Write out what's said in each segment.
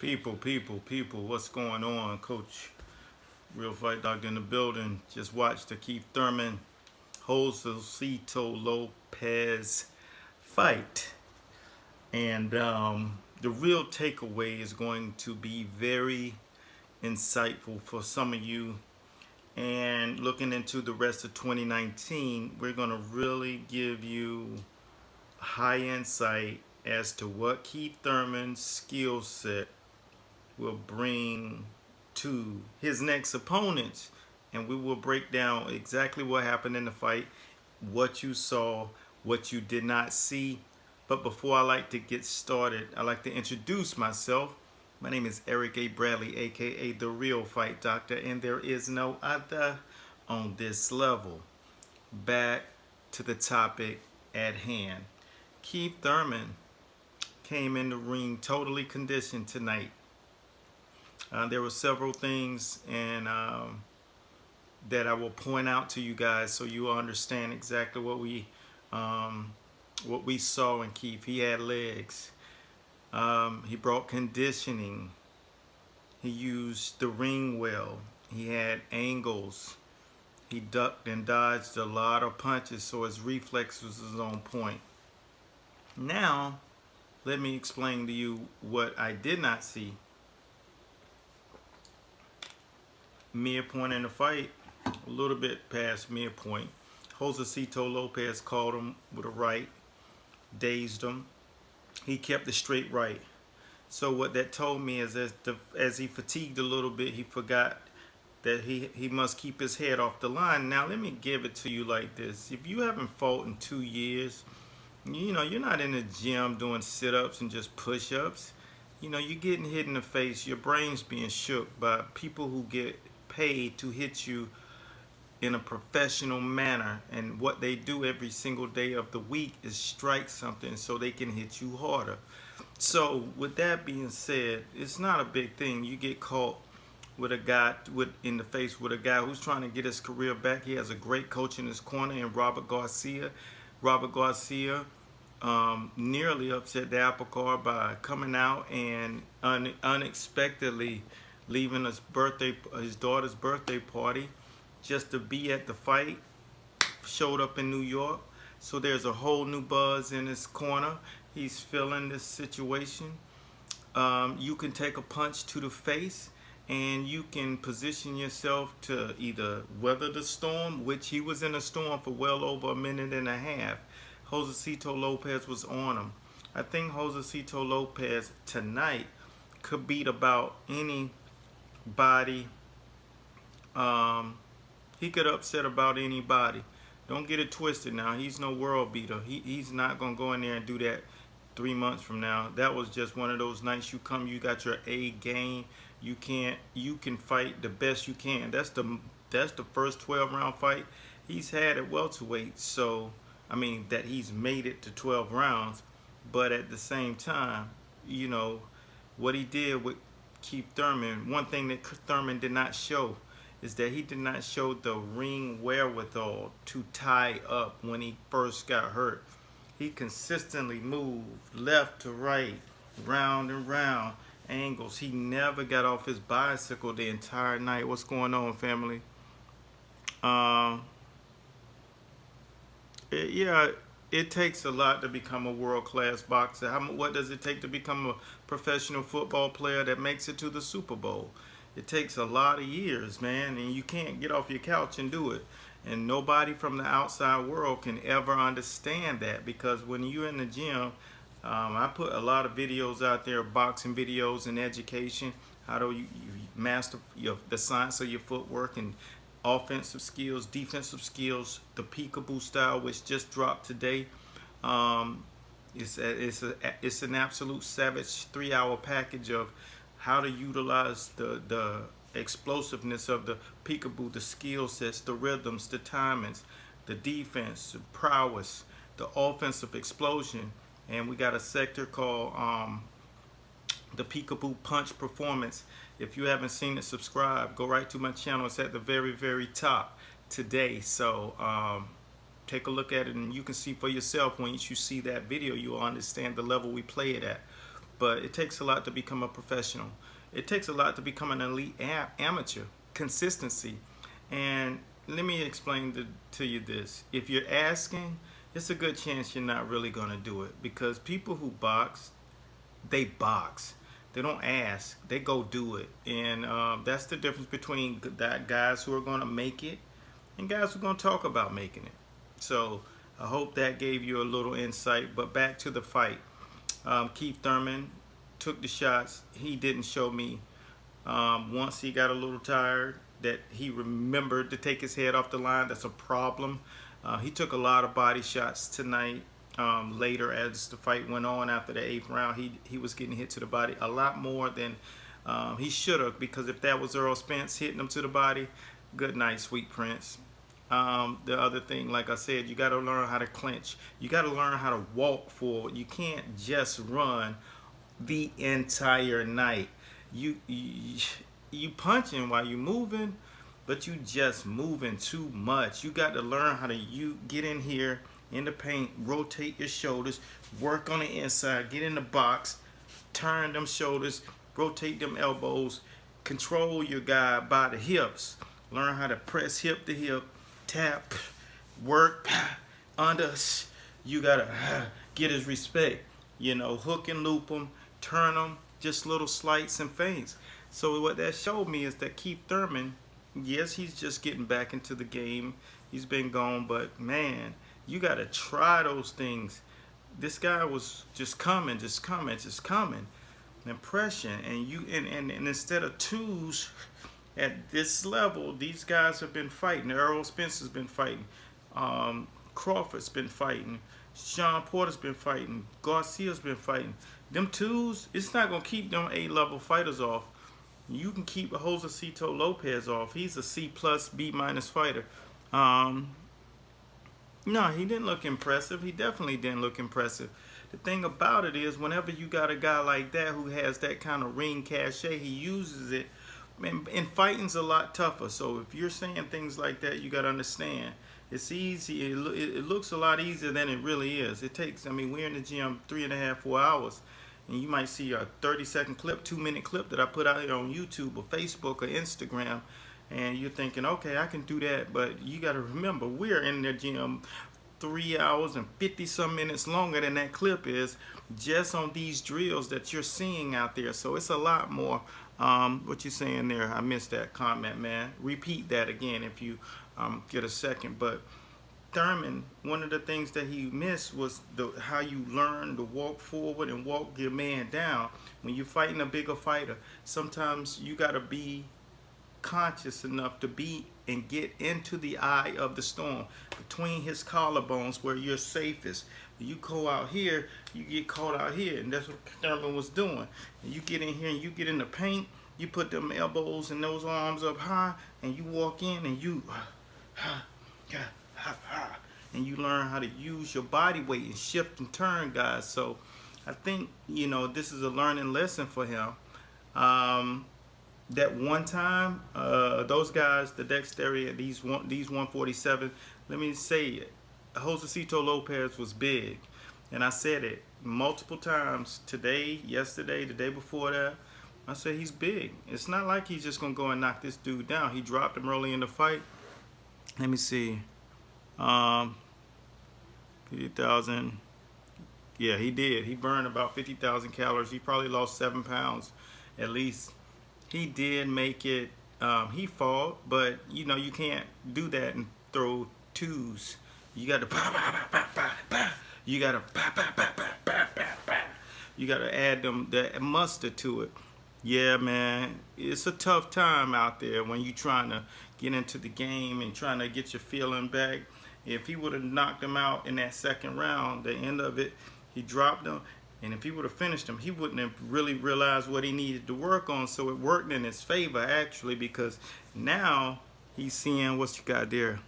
People, people, people, what's going on? Coach, Real Fight Doctor in the building. Just watched the Keith Thurman, Josesito Lopez fight. And um, the real takeaway is going to be very insightful for some of you. And looking into the rest of 2019, we're going to really give you high insight as to what Keith Thurman's skill set will bring to his next opponents and we will break down exactly what happened in the fight what you saw what you did not see. But before I like to get started I like to introduce myself. My name is Eric A. Bradley aka the real fight doctor and there is no other on this level. Back to the topic at hand. Keith Thurman came in the ring totally conditioned tonight uh, there were several things and um, that I will point out to you guys so you understand exactly what we um, what we saw in Keith. He had legs. Um, he brought conditioning. He used the ring well. He had angles. He ducked and dodged a lot of punches so his reflexes was on point. Now, let me explain to you what I did not see mere point in the fight, a little bit past midpoint. point. Josesito Lopez caught him with a right, dazed him. He kept the straight right. So what that told me is as, the, as he fatigued a little bit, he forgot that he, he must keep his head off the line. Now, let me give it to you like this. If you haven't fought in two years, you know, you're not in the gym doing sit-ups and just push-ups. You know, you're getting hit in the face. Your brain's being shook by people who get paid to hit you in a professional manner. And what they do every single day of the week is strike something so they can hit you harder. So with that being said it's not a big thing. You get caught with a guy with in the face with a guy who's trying to get his career back. He has a great coach in his corner in Robert Garcia. Robert Garcia um, nearly upset the apple cart by coming out and un unexpectedly leaving his birthday, his daughter's birthday party just to be at the fight. Showed up in New York. So there's a whole new buzz in his corner. He's feeling this situation. Um, you can take a punch to the face and you can position yourself to either weather the storm, which he was in a storm for well over a minute and a half. Josesito Lopez was on him. I think Josesito Lopez tonight could beat about any body. Um, he could upset about anybody. Don't get it twisted now. He's no world beater. He, he's not going to go in there and do that three months from now. That was just one of those nights you come, you got your A game. You can't, you can fight the best you can. That's the, that's the first 12 round fight he's had at welterweight. So, I mean, that he's made it to 12 rounds. But at the same time, you know, what he did with Keith Thurman, one thing that Thurman did not show is that he did not show the ring wherewithal to tie up when he first got hurt. He consistently moved left to right, round and round angles. He never got off his bicycle the entire night. What's going on, family? Um, it, yeah, it takes a lot to become a world-class boxer. How, what does it take to become a professional football player that makes it to the Super Bowl? It takes a lot of years, man, and you can't get off your couch and do it. And nobody from the outside world can ever understand that because when you're in the gym, um, I put a lot of videos out there, boxing videos and education, how do you, you master your, the science of your footwork and offensive skills, defensive skills, the peekaboo style, which just dropped today. Um, it's, a, it's, a, it's an absolute savage three-hour package of how to utilize the, the explosiveness of the peekaboo, the skill sets, the rhythms, the timings, the defense, the prowess, the offensive explosion. And we got a sector called um, the Peekaboo Punch Performance. If you haven't seen it, subscribe. Go right to my channel. It's at the very, very top today. So um, take a look at it and you can see for yourself Once you see that video, you'll understand the level we play it at. but it takes a lot to become a professional. It takes a lot to become an elite amateur. Consistency. And let me explain to you this. If you're asking, it's a good chance you're not really going to do it because people who box, they box. They don't ask. They go do it. And um, that's the difference between that guys who are going to make it and guys who are going to talk about making it. So I hope that gave you a little insight. But back to the fight. Um, Keith Thurman took the shots. He didn't show me um, once he got a little tired that he remembered to take his head off the line. That's a problem. Uh, he took a lot of body shots tonight. Um, later, as the fight went on after the eighth round, he he was getting hit to the body a lot more than um, he should have. Because if that was Errol Spence hitting him to the body, good night, sweet prince. Um, the other thing, like I said, you got to learn how to clinch. You got to learn how to walk forward. You can't just run the entire night. You, you, you punching while you moving, but you just moving too much. You got to learn how to you get in here in the paint, rotate your shoulders, work on the inside, get in the box, turn them shoulders, rotate them elbows, control your guy by the hips. Learn how to press hip to hip tap, work, under. You gotta get his respect. You know, hook and loop him, turn him, just little slights and feints. So what that showed me is that Keith Thurman, yes, he's just getting back into the game. He's been gone, but man, you gotta try those things. This guy was just coming, just coming, just coming. Impression, and you and, and, and instead of twos, at this level, these guys have been fighting. Errol Spence has been fighting. Um, Crawford's been fighting. Sean Porter's been fighting. Garcia's been fighting. Them twos, it's not going to keep them A-level fighters off. You can keep Josesito Lopez off. He's a C plus, B minus fighter. Um, no, he didn't look impressive. He definitely didn't look impressive. The thing about it is, whenever you got a guy like that who has that kind of ring cachet, he uses it and, and fighting's a lot tougher. So if you're saying things like that, you got to understand. It's easy. It, it, looks a lot easier than it really is. It takes, I mean, we're in the gym three and a half, four hours. And you might see a 30 second clip, two minute clip that I put out here on YouTube or Facebook or Instagram. And you're thinking, okay, I can do that. But you got to remember, we're in the gym three hours and 50 some minutes longer than that clip is just on these drills that you're seeing out there. So it's a lot more um, what you saying there? I missed that comment, man. Repeat that again if you um, get a second. But Thurman, one of the things that he missed was the how you learn to walk forward and walk your man down. When you're fighting a bigger fighter, sometimes you got to be conscious enough to be and get into the eye of the storm between his collarbones where you're safest you go out here, you get caught out here, and that's what Thurman was doing. And you get in here and you get in the paint, you put them elbows and those arms up high, and you walk in and you, and you learn how to use your body weight and shift and turn, guys. So I think you know this is a learning lesson for him. Um, that one time, uh, those guys, the dexterity, these one, these 147. Let me say it Josesito Lopez was big. And I said it multiple times today, yesterday, the day before that. I said he's big. It's not like he's just to go and knock this dude down. He dropped him early in the fight. Let me see. Um, 50,000. Yeah, he did. He burned about 50,000 calories. He probably lost seven pounds at least. He did make it. Um, he fought, but you know, you can't do that and throw twos. You got to bah, bah, bah, You got to. You got to add them the mustard to it. Yeah, man, it's a tough time out there when you trying to get into the game and trying to get your feeling back. If he would have knocked him out in that second round, the end of it, he dropped him. And if he would have finished him, he wouldn't have really realized what he needed to work on. So it worked in his favor, actually, because now he's seeing what you got there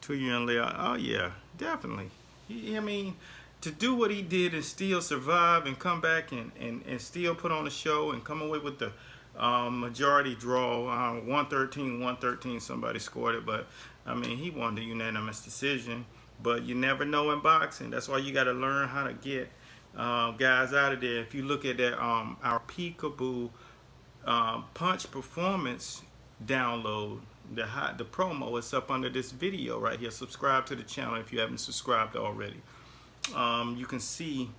two year and later. Oh yeah, definitely. I mean, to do what he did and still survive and come back and, and, and still put on a show and come away with the um, majority draw, uh, 113, 113, somebody scored it, but I mean, he won the unanimous decision. But you never know in boxing. That's why you got to learn how to get uh, guys out of there. If you look at that, um, our Peekaboo um, Punch Performance download, the hot, the promo is up under this video right here. Subscribe to the channel if you haven't subscribed already. Um, you can see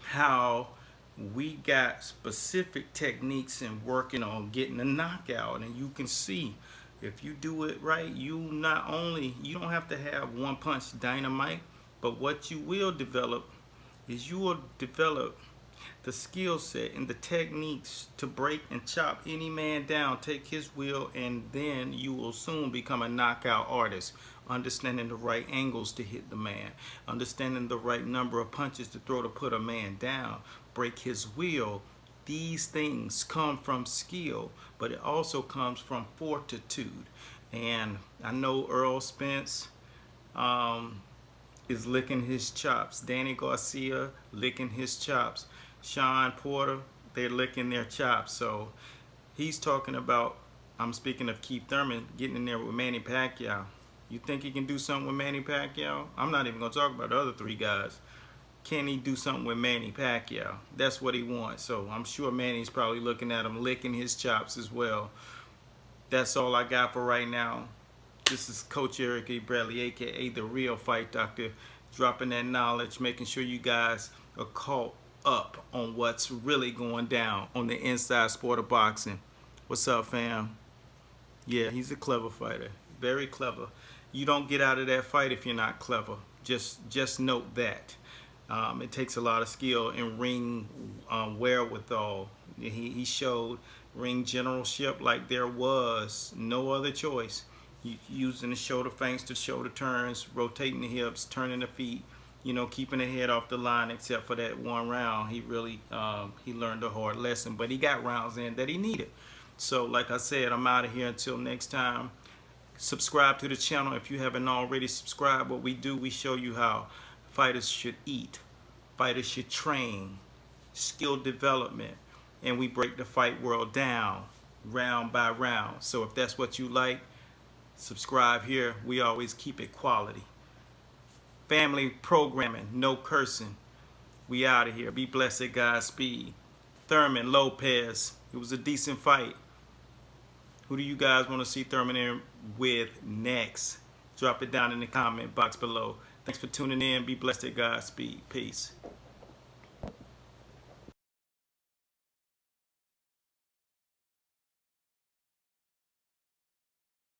how we got specific techniques in working on getting a knockout and you can see if you do it right you not only you don't have to have one punch dynamite but what you will develop is you will develop the skill set and the techniques to break and chop any man down, take his will, and then you will soon become a knockout artist. Understanding the right angles to hit the man, understanding the right number of punches to throw to put a man down, break his will. These things come from skill, but it also comes from fortitude. And I know Errol Spence, um, is licking his chops. Danny Garcia licking his chops. Sean Porter, they're licking their chops. So he's talking about, I'm speaking of Keith Thurman, getting in there with Manny Pacquiao. You think he can do something with Manny Pacquiao? I'm not even going to talk about the other three guys. Can he do something with Manny Pacquiao? That's what he wants. So I'm sure Manny's probably looking at him, licking his chops as well. That's all I got for right now. This is Coach Eric E. Bradley, aka The Real Fight Doctor, dropping that knowledge, making sure you guys are caught up on what's really going down on the inside sport of boxing. What's up, fam? Yeah, he's a clever fighter. Very clever. You don't get out of that fight if you're not clever. Just just note that. Um, it takes a lot of skill and ring um, wherewithal. He, he showed ring generalship like there was no other choice. Using the shoulder feints to shoulder turns, rotating the hips, turning the feet, you know, keeping the head off the line except for that one round. He really, um, he learned a hard lesson, but he got rounds in that he needed. So like I said, I'm out of here until next time. Subscribe to the channel if you haven't already subscribed. What we do, we show you how fighters should eat, fighters should train, skill development, and we break the fight world down round by round. So if that's what you like, subscribe here. We always keep it quality. Family programming, no cursing. We out of here. Be blessed, Godspeed. Thurman Lopez. It was a decent fight. Who do you guys want to see Thurman in with next? Drop it down in the comment box below. Thanks for tuning in. Be blessed, Godspeed. Peace.